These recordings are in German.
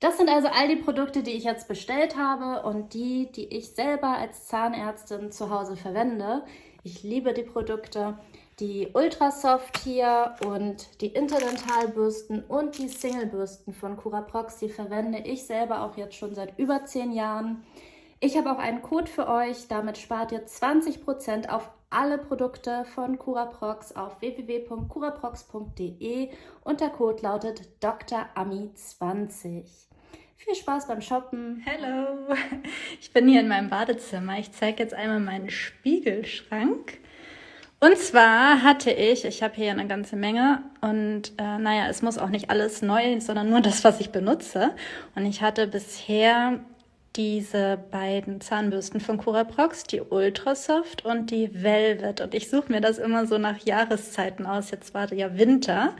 Das sind also all die Produkte, die ich jetzt bestellt habe und die, die ich selber als Zahnärztin zu Hause verwende. Ich liebe die Produkte. Die Ultrasoft hier und die Interdentalbürsten und die Singlebürsten von Curaprox, die verwende ich selber auch jetzt schon seit über 10 Jahren. Ich habe auch einen Code für euch, damit spart ihr 20% auf alle Produkte von Curaprox auf www.curaprox.de und der Code lautet DrAmi20. Viel Spaß beim Shoppen. Hallo, ich bin hier in meinem Badezimmer. Ich zeige jetzt einmal meinen Spiegelschrank. Und zwar hatte ich, ich habe hier eine ganze Menge und äh, naja, es muss auch nicht alles neu, sondern nur das, was ich benutze. Und ich hatte bisher diese beiden Zahnbürsten von Curaprox, die Ultrasoft und die Velvet. Und ich suche mir das immer so nach Jahreszeiten aus. Jetzt war ja Winter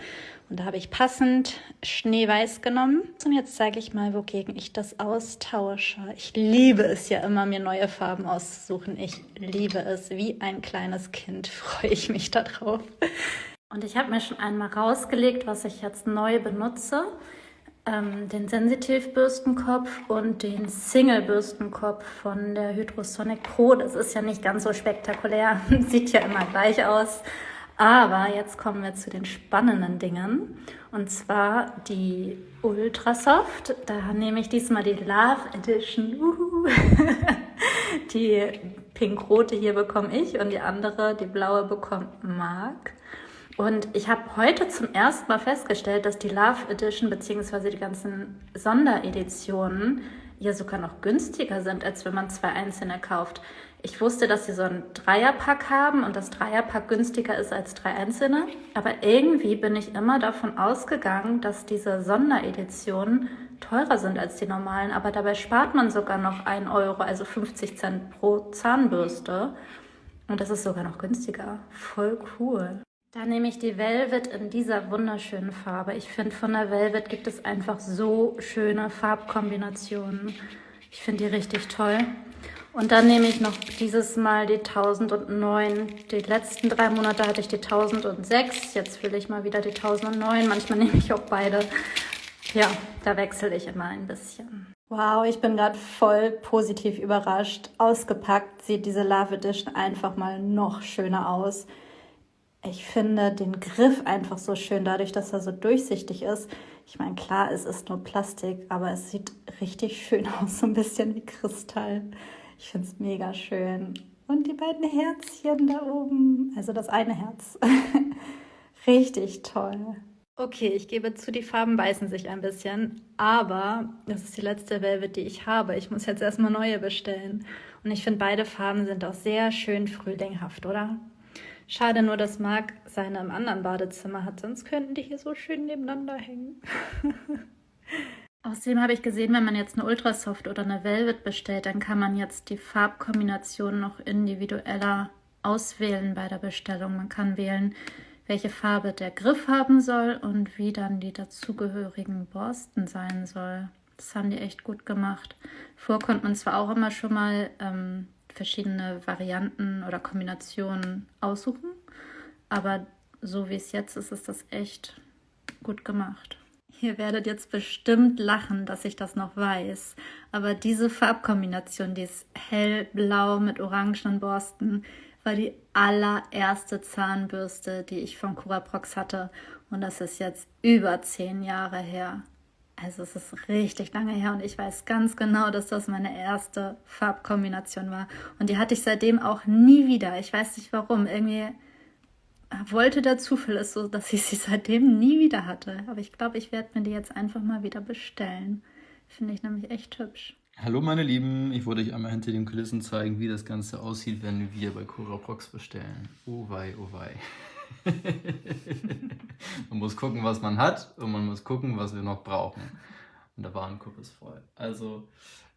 und da habe ich passend Schneeweiß genommen. Und jetzt zeige ich mal, wogegen ich das austausche. Ich liebe es ja immer, mir neue Farben auszusuchen. Ich liebe es. Wie ein kleines Kind freue ich mich darauf. Und ich habe mir schon einmal rausgelegt, was ich jetzt neu benutze ähm, den Sensitiv-Bürstenkopf und den Single-Bürstenkopf von der Hydrosonic Pro. Das ist ja nicht ganz so spektakulär, sieht ja immer gleich aus. Aber jetzt kommen wir zu den spannenden Dingen. Und zwar die Ultrasoft. Da nehme ich diesmal die Love Edition. Die pink-rote hier bekomme ich und die andere, die blaue, bekommt Marc. Und ich habe heute zum ersten Mal festgestellt, dass die Love Edition bzw. die ganzen Sondereditionen ja sogar noch günstiger sind, als wenn man zwei einzelne kauft. Ich wusste, dass sie so einen Dreierpack haben und das Dreierpack günstiger ist als drei einzelne. Aber irgendwie bin ich immer davon ausgegangen, dass diese Sondereditionen teurer sind als die normalen. Aber dabei spart man sogar noch 1 Euro, also 50 Cent pro Zahnbürste. Und das ist sogar noch günstiger. Voll cool. Da nehme ich die Velvet in dieser wunderschönen Farbe. Ich finde, von der Velvet gibt es einfach so schöne Farbkombinationen. Ich finde die richtig toll. Und dann nehme ich noch dieses Mal die 1009. Die letzten drei Monate hatte ich die 1006. Jetzt will ich mal wieder die 1009. Manchmal nehme ich auch beide. Ja, da wechsle ich immer ein bisschen. Wow, ich bin gerade voll positiv überrascht. Ausgepackt sieht diese Love Edition einfach mal noch schöner aus ich finde den Griff einfach so schön, dadurch, dass er so durchsichtig ist. Ich meine, klar, es ist nur Plastik, aber es sieht richtig schön aus, so ein bisschen wie Kristall. Ich finde es mega schön. Und die beiden Herzchen da oben, also das eine Herz. richtig toll. Okay, ich gebe zu, die Farben beißen sich ein bisschen, aber das ist die letzte Velvet, die ich habe. Ich muss jetzt erstmal neue bestellen. Und ich finde, beide Farben sind auch sehr schön frühlinghaft, oder? Schade nur, dass Marc seine im anderen Badezimmer hat, sonst könnten die hier so schön nebeneinander hängen. Außerdem habe ich gesehen, wenn man jetzt eine Ultrasoft oder eine Velvet bestellt, dann kann man jetzt die Farbkombination noch individueller auswählen bei der Bestellung. Man kann wählen, welche Farbe der Griff haben soll und wie dann die dazugehörigen Borsten sein soll. Das haben die echt gut gemacht. Vor konnte man zwar auch immer schon mal ähm, verschiedene Varianten oder Kombinationen aussuchen. Aber so wie es jetzt ist, ist das echt gut gemacht. Ihr werdet jetzt bestimmt lachen, dass ich das noch weiß. Aber diese Farbkombination, die ist hellblau mit orangenen Borsten, war die allererste Zahnbürste, die ich von Curaprox hatte. Und das ist jetzt über zehn Jahre her. Also es ist richtig lange her und ich weiß ganz genau, dass das meine erste Farbkombination war. Und die hatte ich seitdem auch nie wieder. Ich weiß nicht warum. Irgendwie wollte der Zufall es so, dass ich sie seitdem nie wieder hatte. Aber ich glaube, ich werde mir die jetzt einfach mal wieder bestellen. Finde ich nämlich echt hübsch. Hallo meine Lieben, ich wollte euch einmal hinter den Kulissen zeigen, wie das Ganze aussieht, wenn wir bei Cora Prox bestellen. Oh wei, oh wei. Man muss gucken, was man hat und man muss gucken, was wir noch brauchen. Und der Warenkorb ist voll. Also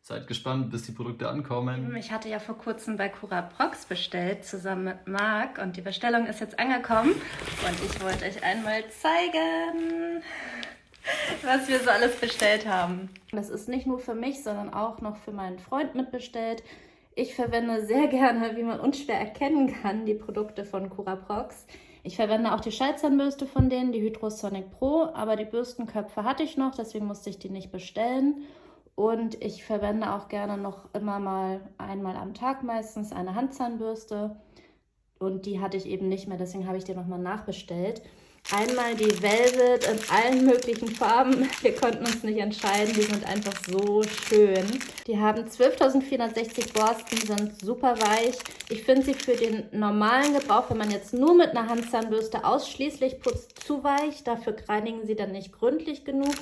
seid gespannt, bis die Produkte ankommen. Ich hatte ja vor kurzem bei Cura Prox bestellt, zusammen mit Marc. Und die Bestellung ist jetzt angekommen. Und ich wollte euch einmal zeigen, was wir so alles bestellt haben. Das ist nicht nur für mich, sondern auch noch für meinen Freund mitbestellt. Ich verwende sehr gerne, wie man unschwer erkennen kann, die Produkte von Cura Prox. Ich verwende auch die Schallzahnbürste von denen, die Hydrosonic Pro, aber die Bürstenköpfe hatte ich noch, deswegen musste ich die nicht bestellen. Und ich verwende auch gerne noch immer mal einmal am Tag meistens eine Handzahnbürste. Und die hatte ich eben nicht mehr, deswegen habe ich die nochmal nachbestellt. Einmal die Velvet in allen möglichen Farben. Wir konnten uns nicht entscheiden, die sind einfach so schön. Die haben 12.460 Borsten, sind super weich. Ich finde sie für den normalen Gebrauch, wenn man jetzt nur mit einer Handzahnbürste ausschließlich putzt, zu weich. Dafür reinigen sie dann nicht gründlich genug.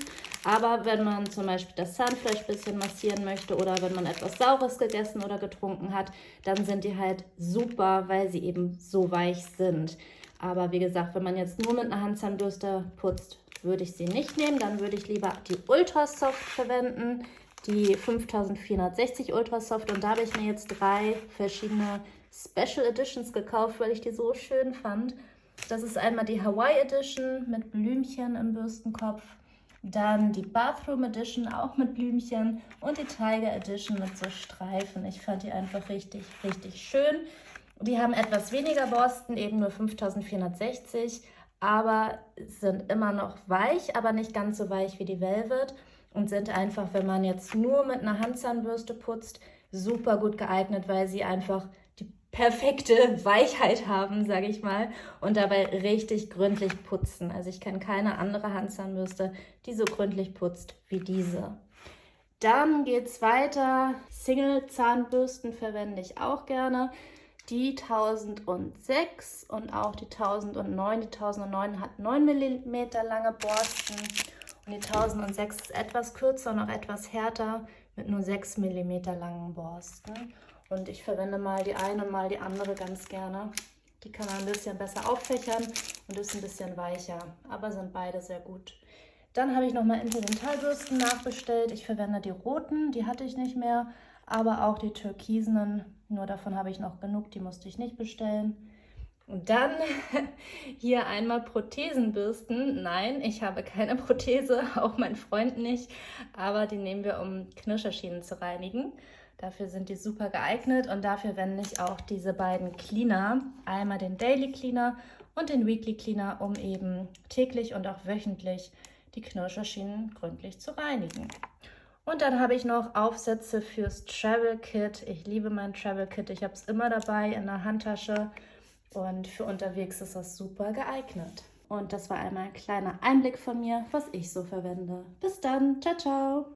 Aber wenn man zum Beispiel das Zahnfleisch ein bisschen massieren möchte oder wenn man etwas Saures gegessen oder getrunken hat, dann sind die halt super, weil sie eben so weich sind. Aber wie gesagt, wenn man jetzt nur mit einer Handzahnbürste putzt, würde ich sie nicht nehmen. Dann würde ich lieber die Ultrasoft verwenden, die 5460 Ultrasoft. Und da habe ich mir jetzt drei verschiedene Special Editions gekauft, weil ich die so schön fand. Das ist einmal die Hawaii Edition mit Blümchen im Bürstenkopf. Dann die Bathroom Edition auch mit Blümchen und die Tiger Edition mit so Streifen. Ich fand die einfach richtig, richtig schön. Die haben etwas weniger Borsten, eben nur 5460, aber sind immer noch weich, aber nicht ganz so weich wie die Velvet und sind einfach, wenn man jetzt nur mit einer Handzahnbürste putzt, super gut geeignet, weil sie einfach die perfekte Weichheit haben, sage ich mal, und dabei richtig gründlich putzen. Also ich kenne keine andere Handzahnbürste, die so gründlich putzt wie diese. Dann geht es weiter. Single-Zahnbürsten verwende ich auch gerne die 1006 und auch die 1009. Die 1009 hat 9 mm lange Borsten und die 1006 ist etwas kürzer und auch etwas härter mit nur 6 mm langen Borsten. Und ich verwende mal die eine und mal die andere ganz gerne. Die kann man ein bisschen besser auffächern und ist ein bisschen weicher, aber sind beide sehr gut. Dann habe ich nochmal Interdentalbürsten nachbestellt. Ich verwende die roten, die hatte ich nicht mehr, aber auch die türkisenen nur davon habe ich noch genug, die musste ich nicht bestellen. Und dann hier einmal Prothesenbürsten. Nein, ich habe keine Prothese, auch mein Freund nicht, aber die nehmen wir, um Knirscherschienen zu reinigen. Dafür sind die super geeignet und dafür wende ich auch diese beiden Cleaner. Einmal den Daily Cleaner und den Weekly Cleaner, um eben täglich und auch wöchentlich die Knirscherschienen gründlich zu reinigen. Und dann habe ich noch Aufsätze fürs Travel Kit. Ich liebe mein Travel Kit. Ich habe es immer dabei in der Handtasche. Und für unterwegs ist das super geeignet. Und das war einmal ein kleiner Einblick von mir, was ich so verwende. Bis dann. Ciao, ciao.